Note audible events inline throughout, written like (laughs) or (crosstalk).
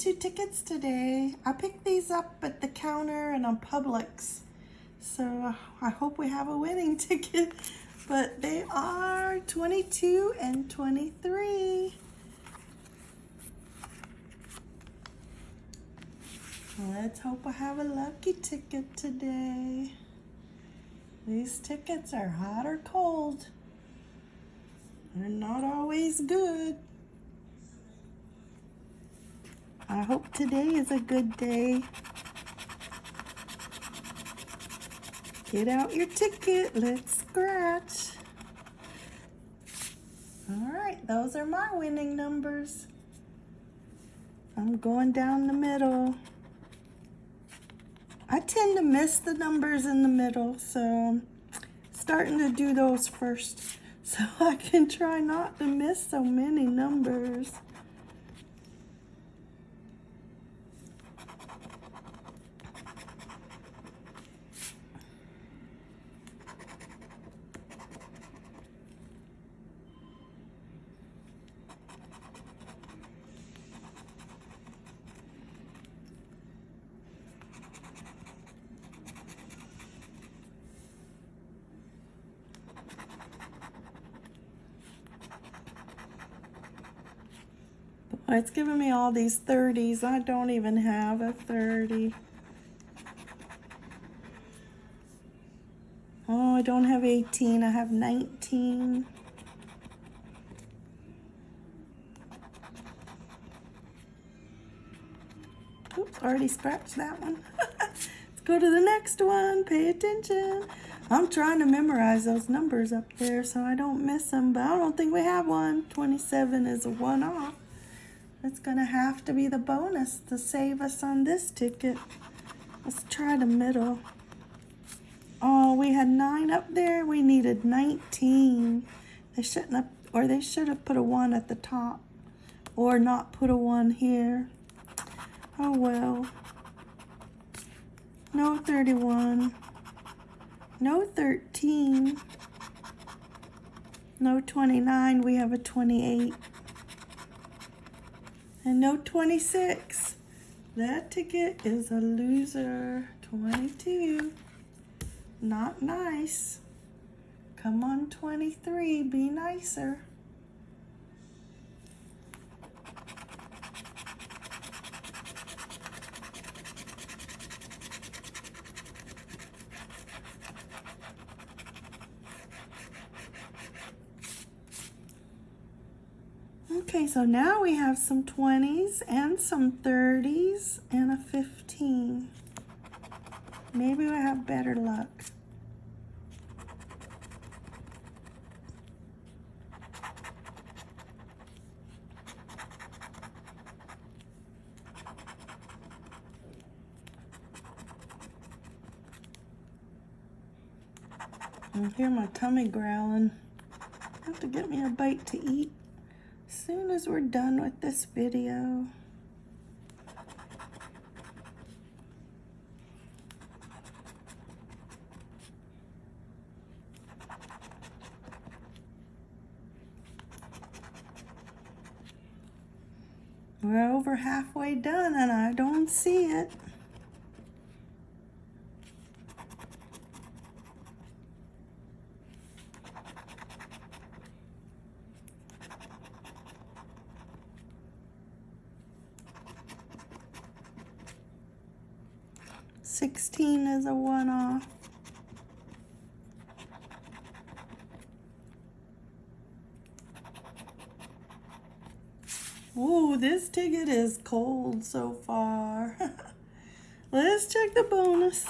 two tickets today. I picked these up at the counter and on Publix. So I hope we have a winning (laughs) ticket. But they are 22 and 23. Let's hope I have a lucky ticket today. These tickets are hot or cold. They're not always good. I hope today is a good day. Get out your ticket. Let's scratch. All right, those are my winning numbers. I'm going down the middle. I tend to miss the numbers in the middle, so I'm starting to do those first (laughs) so I can try not to miss so many numbers. It's giving me all these 30s. I don't even have a 30. Oh, I don't have 18. I have 19. Oops, already scratched that one. (laughs) Let's go to the next one. Pay attention. I'm trying to memorize those numbers up there so I don't miss them, but I don't think we have one. 27 is a one off. It's gonna have to be the bonus to save us on this ticket. Let's try the middle. Oh, we had nine up there. We needed 19. They shouldn't have, or they should have put a one at the top or not put a one here. Oh well. No 31. No 13. No 29. We have a 28. And no 26. That ticket is a loser. 22. Not nice. Come on, 23. Be nicer. Okay, so now we have some 20s and some 30s and a 15. Maybe we have better luck. I hear my tummy growling. have to get me a bite to eat soon as we're done with this video. We're over halfway done and I don't see it. 16 is a one-off. Ooh, this ticket is cold so far. (laughs) Let's check the bonus.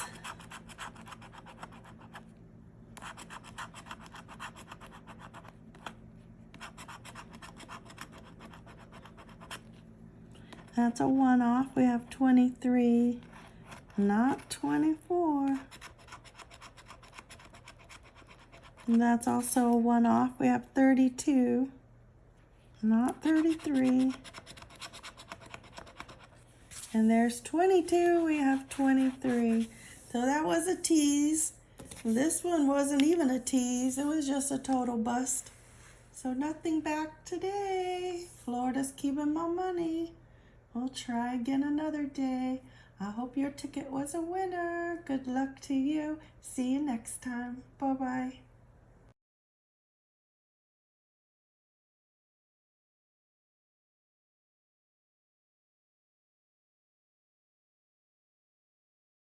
That's a one-off. We have 23 not 24. And that's also a one off. We have 32, not 33. And there's 22, we have 23. So that was a tease. This one wasn't even a tease. It was just a total bust. So nothing back today. Florida's keeping my money. We'll try again another day. I hope your ticket was a winner. Good luck to you. See you next time. Bye bye.